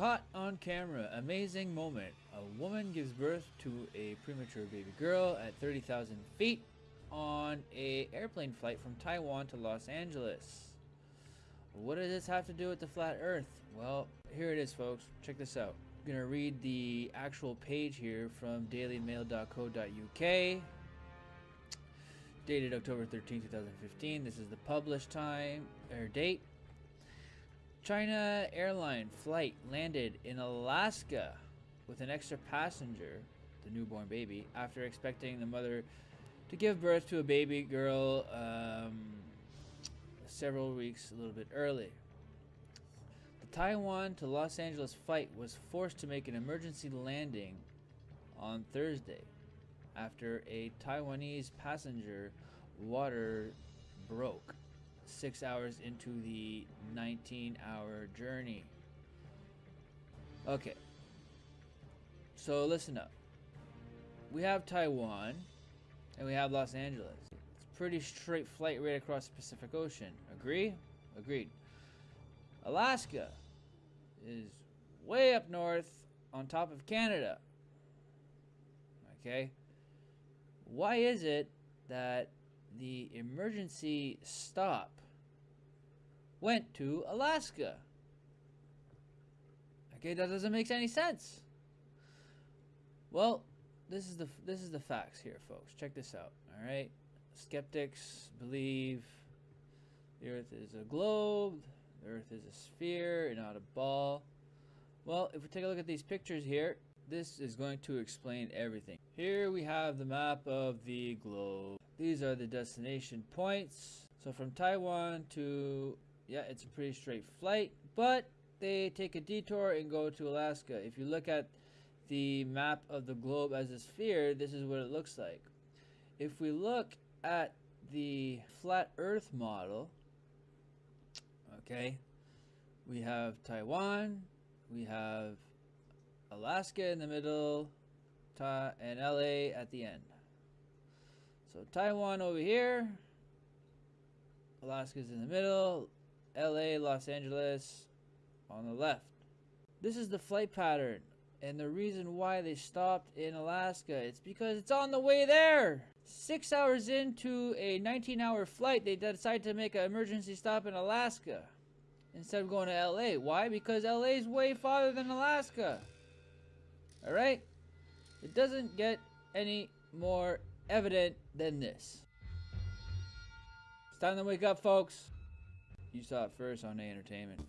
on camera. Amazing moment. A woman gives birth to a premature baby girl at 30,000 feet on a airplane flight from Taiwan to Los Angeles. What does this have to do with the flat earth? Well, here it is folks. Check this out. I'm to read the actual page here from dailymail.co.uk dated October 13, 2015. This is the published time or date. China airline flight landed in Alaska with an extra passenger, the newborn baby, after expecting the mother to give birth to a baby girl um, several weeks a little bit early. The Taiwan to Los Angeles flight was forced to make an emergency landing on Thursday after a Taiwanese passenger water broke six hours into the 19 hour journey. Okay. So listen up. We have Taiwan and we have Los Angeles. It's pretty straight flight right across the Pacific Ocean. Agree? Agreed. Alaska is way up north on top of Canada. Okay? Why is it that the emergency stop went to Alaska. Okay, that doesn't make any sense. Well, this is the this is the facts here, folks. Check this out. All right, skeptics believe the Earth is a globe, the Earth is a sphere, and not a ball. Well, if we take a look at these pictures here, this is going to explain everything. Here we have the map of the globe. These are the destination points. So from Taiwan to, yeah, it's a pretty straight flight, but they take a detour and go to Alaska. If you look at the map of the globe as a sphere, this is what it looks like. If we look at the flat earth model, okay, we have Taiwan, we have Alaska in the middle, and LA at the end. So Taiwan over here. Alaska's in the middle. LA, Los Angeles on the left. This is the flight pattern. And the reason why they stopped in Alaska, it's because it's on the way there. Six hours into a 19 hour flight, they decided to make an emergency stop in Alaska instead of going to LA. Why? Because LA is way farther than Alaska. Alright? It doesn't get any more evident than this. It's time to wake up, folks. You saw it first on A Entertainment.